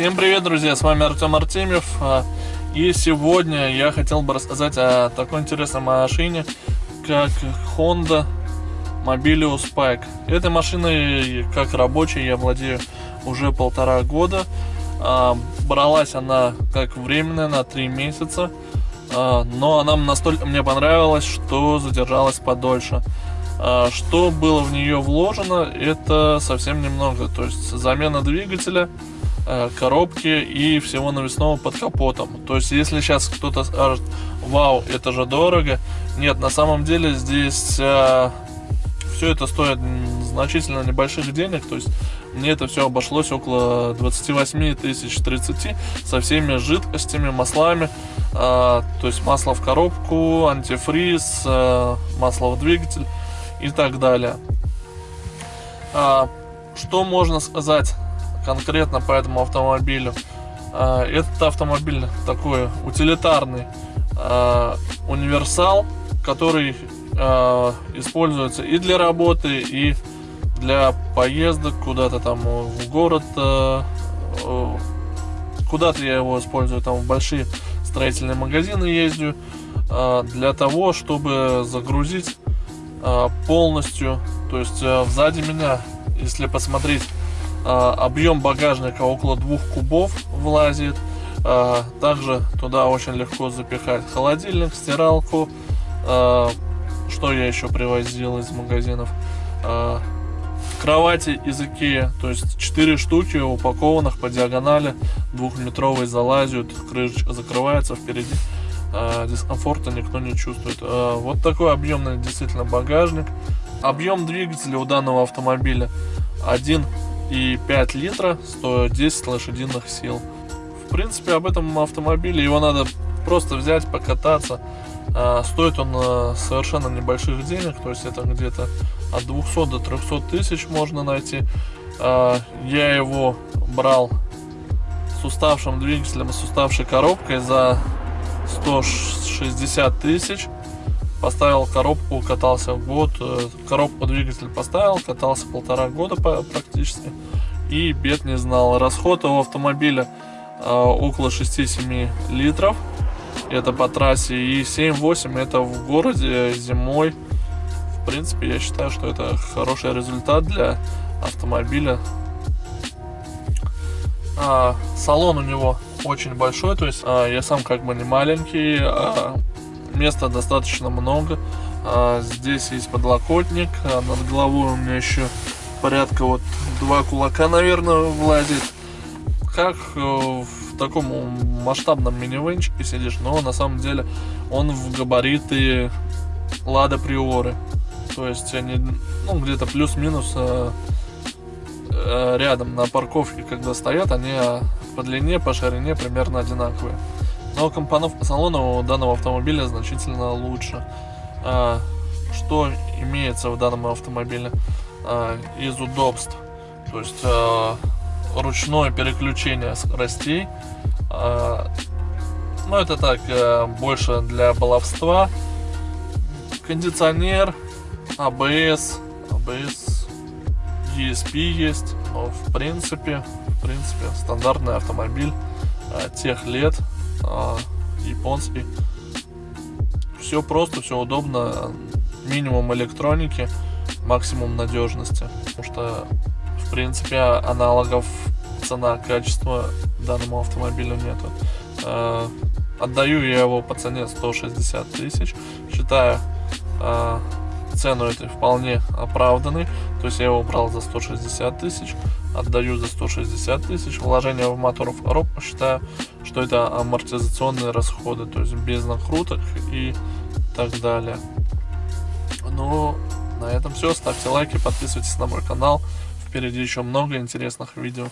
Всем привет, друзья, с вами Артем Артемьев. а, И сегодня я хотел бы рассказать о такой интересной машине, как Honda Mobilius Spike. Этой машиной, как рабочей, я владею уже полтора года. А, Бралась она как временная на три месяца, а, но она настолько мне понравилась, что задержалась подольше. Что было в нее вложено, это совсем немного. То есть замена двигателя, коробки и всего навесного под капотом. То есть, если сейчас кто-то скажет, вау, это же дорого, нет, на самом деле здесь все это стоит значительно небольших денег, то есть мне это все обошлось около 28 тысяч 30 со всеми жидкостями, маслами, а, то есть масло в коробку, антифриз, а, масло в двигатель и так далее. А, что можно сказать конкретно по этому автомобилю? А, этот автомобиль такой утилитарный а, универсал, который а, используется и для работы, и для поездок куда-то там в город. Куда-то я его использую, там в большие строительные магазины ездю для того, чтобы загрузить полностью. То есть сзади меня, если посмотреть, объем багажника около двух кубов влазит. А, Также туда очень легко запихать холодильник, стиралку. А, Что я еще привозил из магазинов? А, Кровати из Икея, то есть 4 штуки упакованных по диагонали, двухметровые залазят, крышечка закрывается впереди. А, Дискомфорта никто не чувствует. А, Вот такой объемный действительно багажник. Объем двигателя у данного автомобиля 1,5 литра, 110 лошадиных сил. В принципе, об этом автомобиле его надо просто взять, покататься. А, Стоит он а, совершенно небольших денег, то есть это где-то от 200 до 300 тысяч можно найти. А, Я его брал с уставшим двигателем и с уставшей коробкой за 160 тысяч. Поставил коробку, катался год. э, Коробку двигатель поставил, катался полтора года практически. И бед не знал. Расход у автомобиля э, около 6-7 литров. Это по трассе. И 7-8 это в городе зимой. В принципе, я считаю, что это хороший результат для автомобиля. А, салон у него очень большой, то есть а, я сам как бы не маленький, а, места достаточно много. А, здесь есть подлокотник, а, над головой у меня еще порядка вот два кулака, наверное, влазит. Как э, в таком масштабном минивенчике сидишь, но на самом деле он в габариты Лада Приоры. То есть они, ну, где-то плюс-минус э, э, рядом на парковке, когда стоят, они э, по длине, по ширине примерно одинаковые. Но компоновка салона у данного автомобиля значительно лучше. А, Что имеется в данном автомобиле а, из удобств? То есть а, ручное переключение скоростей. А, Ну, это так, э, больше для баловства. Кондиционер, ABS, ABS, ESP есть, но в принципе, в принципе, стандартный автомобиль тех лет, а, японский. Все просто, все удобно, минимум электроники, максимум надежности, потому что, в принципе, аналогов цена-качество данному автомобилю нету. А, Отдаю я его по цене 160 тысяч, считаю а, цену этой вполне оправданной. То есть я его брал за 160 тысяч, отдаю за 160 тысяч. Вложение в мотор в коробку считаю, что это амортизационные расходы, то есть без накруток и так далее. Ну, на этом все. Ставьте лайки, подписывайтесь на мой канал. Впереди еще много интересных видео.